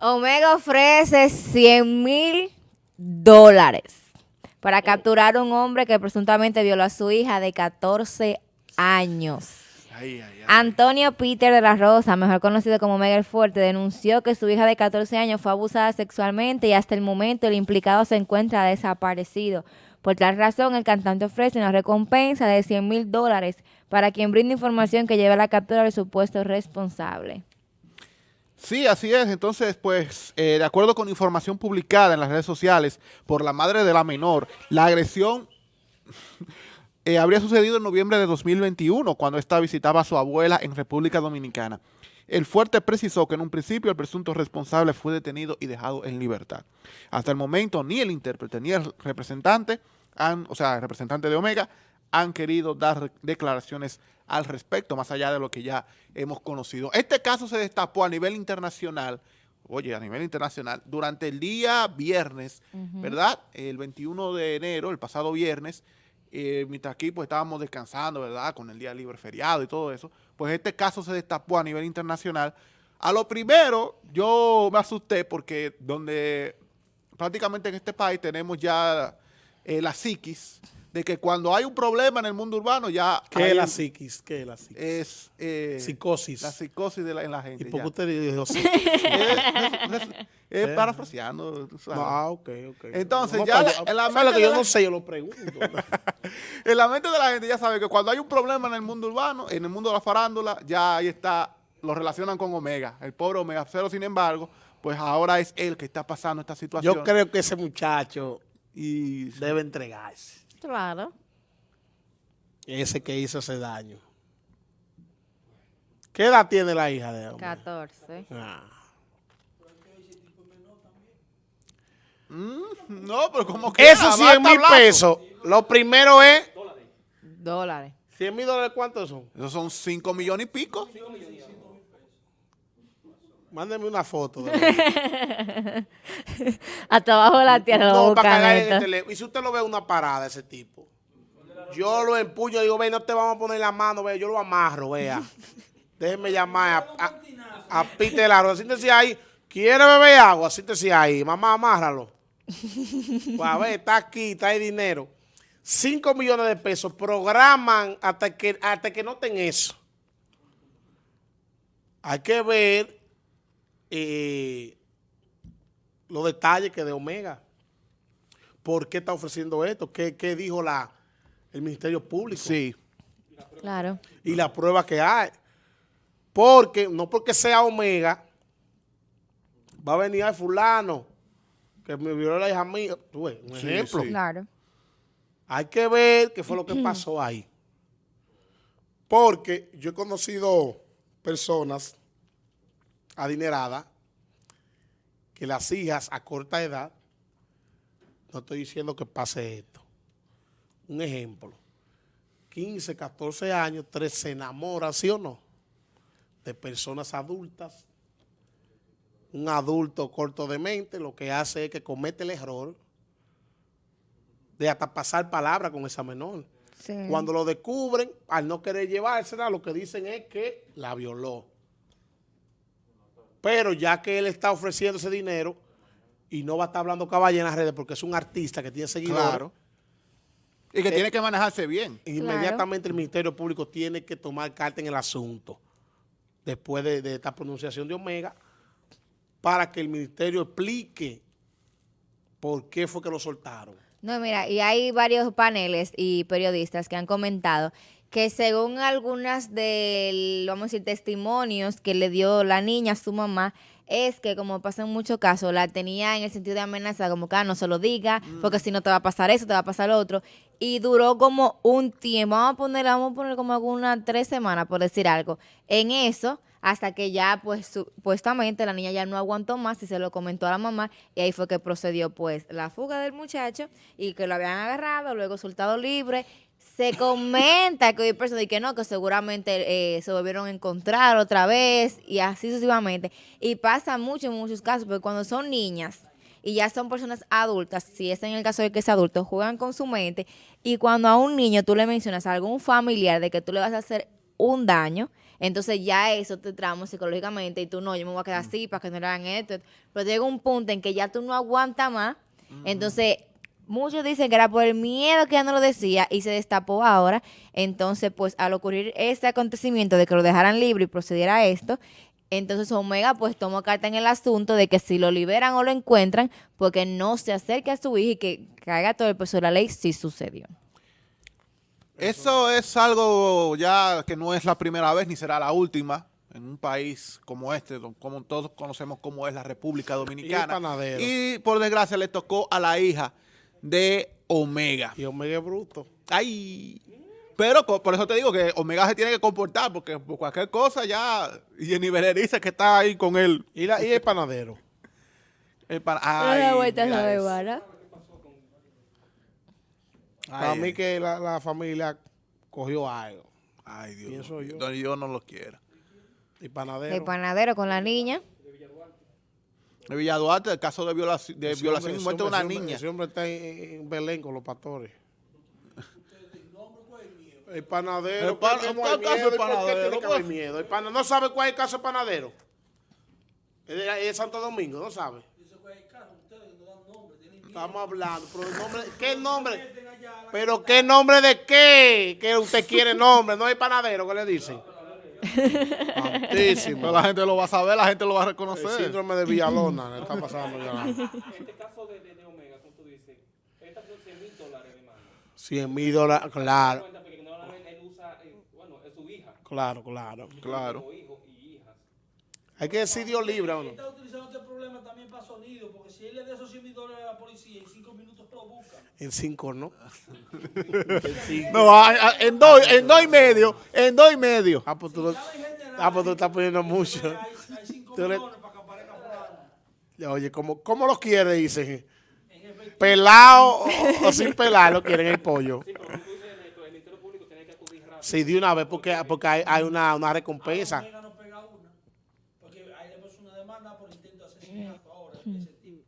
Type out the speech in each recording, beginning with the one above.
Omega ofrece 100 mil dólares para capturar a un hombre que presuntamente violó a su hija de 14 años. Antonio Peter de la Rosa, mejor conocido como Omega el Fuerte, denunció que su hija de 14 años fue abusada sexualmente y hasta el momento el implicado se encuentra desaparecido. Por tal razón, el cantante ofrece una recompensa de 100 mil dólares para quien brinde información que lleve a la captura del supuesto responsable. Sí, así es. Entonces, pues, eh, de acuerdo con información publicada en las redes sociales por la madre de la menor, la agresión eh, habría sucedido en noviembre de 2021, cuando ésta visitaba a su abuela en República Dominicana. El fuerte precisó que en un principio el presunto responsable fue detenido y dejado en libertad. Hasta el momento, ni el intérprete ni el representante, o sea, el representante de Omega, han querido dar declaraciones al respecto, más allá de lo que ya hemos conocido. Este caso se destapó a nivel internacional, oye, a nivel internacional, durante el día viernes, ¿verdad? El 21 de enero, el pasado viernes, eh, mientras aquí pues estábamos descansando, ¿verdad? Con el día libre feriado y todo eso, pues este caso se destapó a nivel internacional. A lo primero, yo me asusté porque donde prácticamente en este país tenemos ya eh, la psiquis, de que cuando hay un problema en el mundo urbano ya... ¿Qué es la psiquis? ¿Qué es la psiquis? Es... Eh, psicosis. La psicosis de la, en la gente. ¿Y por qué usted dijo sí? es, es, parafraseando. Ah, ok, ok. Entonces ya en la mente que yo no sé, yo lo pregunto. en la mente de la gente ya sabe que cuando hay un problema en el mundo urbano, en el mundo de la farándula, ya ahí está, lo relacionan con Omega, el pobre Omega. Pero sin embargo, pues ahora es él que está pasando esta situación. Yo creo que ese muchacho y debe entregarse. Claro. Ese que hizo ese daño. ¿Qué edad tiene la hija de él? 14. Ah. Mm, no, pero como que... Esos 100 mil pesos, lo primero es... Dólares. 100 mil dólares, ¿cuántos son? Esos son 5 millones y pico. Mándeme una foto. Hasta abajo de la tierra. No, para en el teléfono. Y si usted lo ve una parada, ese tipo, yo lo empuño y digo, ve, no te vamos a poner la mano, ve, yo lo amarro, vea. Déjeme llamar a, a, a Peter Laro. Siéntese ahí. ¿Quiere beber agua? Siéntese ahí. Mamá, amárralo. Pues a ver, está aquí, está ahí dinero. 5 millones de pesos. Programan hasta que, hasta que noten eso. Hay que ver eh, los detalles que de Omega. ¿Por qué está ofreciendo esto? ¿Qué, dijo la, el Ministerio Público? Sí. Claro. Y la prueba que hay. Porque, no porque sea Omega, va a venir al fulano que me violó la hija mía. un ejemplo. Claro. Hay que ver qué fue lo que pasó ahí. Porque yo he conocido personas adinerada, que las hijas a corta edad, no estoy diciendo que pase esto. Un ejemplo, 15, 14 años, tres se enamoran, ¿sí o no? De personas adultas. Un adulto corto de mente lo que hace es que comete el error de hasta pasar palabra con esa menor. Cuando lo descubren, al no querer llevársela, lo que dicen es que la violó. Pero ya que él está ofreciendo ese dinero y no va a estar hablando caballa en las redes porque es un artista que tiene seguidores. Y que tiene que manejarse bien. Inmediatamente el Ministerio Público tiene que tomar carta en el asunto después de, esta pronunciación de Omega para que el Ministerio explique por qué fue que lo soltaron. No, mira, y hay varios paneles y periodistas que han comentado que según algunas de, vamos a decir, testimonios que le dio la niña a su mamá, es que como pasa en muchos casos, la tenía en el sentido de amenaza, como que ah, no se lo diga, mm. porque si no te va a pasar eso, te va a pasar lo otro. Y duró como un tiempo, vamos a poner, vamos a poner como algunas tres semanas, por decir algo, en eso, hasta que ya, pues, supuestamente la niña ya no aguantó más y se lo comentó a la mamá, y ahí fue que procedió, pues, la fuga del muchacho, y que lo habían agarrado, luego soltado libre, se comenta que hay personas que no, que seguramente eh, se volvieron a encontrar otra vez y así sucesivamente. Y pasa mucho en muchos casos, porque cuando son niñas y ya son personas adultas, si es en el caso de que es adulto, juegan con su mente y cuando a un niño tú le mencionas a algún familiar de que tú le vas a hacer un daño, Entonces ya eso te trama psicológicamente y tú no, yo me voy a quedar así para que no le hagan esto. Pero llega un punto en que ya tú no aguantas más. Entonces, muchos dicen que era por el miedo que ya no lo decía y se destapó ahora. Entonces, pues al ocurrir este acontecimiento de que lo dejaran libre y procediera a esto, entonces Omega pues tomó carta en el asunto de que si lo liberan o lo encuentran, porque no se acerque a su hija y que caiga todo el peso de la ley si sucedió. Eso es algo ya que no es la primera vez ni será la última en un país como este, como todos conocemos como es la República Dominicana. Y por desgracia le tocó a la hija de Omega. Y Omega es bruto. Ay. Pero por eso te digo que Omega se tiene que comportar, porque por cualquier cosa ya Jenny Beret dice que está ahí con él. Y, la, y el panadero. El pan- Ay, la vuelta. Para mí que la, la familia cogió algo. Ay, Dios. pienso yo. Yo. yo no lo quiero. Y panadero. El panadero con la niña. De Villaduarte, el caso de violación, de violación y muerte de una niña. Ese hombre está en, en Belén con los pastores. El panadero. El pan- ¿por qué no ¿cuál hay caso el ¿Y por qué panadero? tiene que haber Pues- miedo? El pana- no sabe cuál es el caso del panadero. Es de, es de Santo Domingo, no sabe. Estamos hablando, pero el nombre, ¿qué nombre? Pero qué nombre de qué? Que usted quiere nombre, no hay panadero, ¿qué le dicen? Pero Santísimo. la gente lo va a saber, la gente lo va a El reconocer. síndrome de Villalona le está pasando ya. este caso de, de, de Omega, como tú dices, estas son 100 mil dólares de mano. 100 mil dólares, claro, Cuenta porque normalmente él usa, bueno, es su hija, claro, claro. Claro. hijo. Hay que decir Dios libre o no. está utilizando este problema también para sonido, porque si él le da esos 100 mil dólares a la policía, en 5 minutos lo buscan. En cinco, ¿no? No, a- a- en dos, en dos y medio, en dos y medio. Ah, pues tú, lo- ah, pues tú estás poniendo mucho. Hay, hay 5 Tú le- millones para que aparezca. Oye, ¿cómo, cómo lo quiere? Dicen. ¿Pelado o, o sin pelar lo quieren el pollo? Sí, de una vez, porque, porque hay, hay una, una recompensa. Omega no pega una, porque ahí le puso una demanda por intento de asesinato ahora, ese tipo.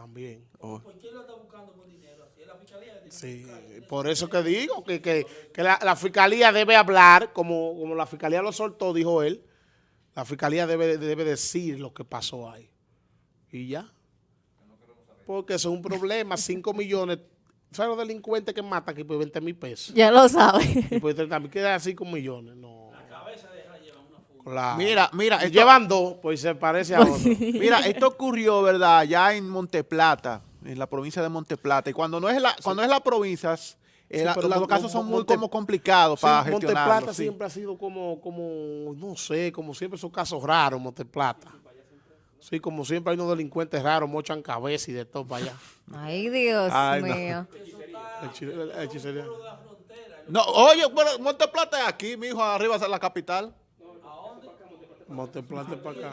También. ¿Por qué lo está buscando por dinero? Así es la fiscalía que tiene Sí, por eso que digo que, que, que la, la fiscalía debe hablar, como, como la fiscalía lo soltó, dijo él. La fiscalía debe, debe decir lo que pasó ahí. Y ya. Porque eso es un problema. 5 millones. ¿Sabes los delincuentes que matan aquí por 20 mil pesos? Ya lo sabe. Y por 30 mil queda 5 millones. No. Claro. Mira, mira, esto, Llevan dos, pues se parece a otro. mira, esto ocurrió, ¿verdad? Ya en Monteplata, en la provincia de Monteplata. Y cuando no es la, cuando es la provincia, eh, pero los casos son muy Monte- como complicados Sí, para Monteplata gestionarlos. sí. siempre ha sido como, como, no sé, como siempre son casos raros, Monteplata. Sí, como siempre hay unos delincuentes raros, mochan cabeza y de todo para allá. Ay, Dios Ay, no. mío. Hechicería. No, oye, bueno, Monteplata es aquí, mi hijo, arriba es la capital. Monteplata para acá.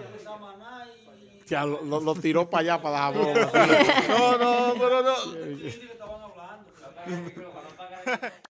Y Ya, lo, lo- lo tiró para allá para broma. No, no, pero no.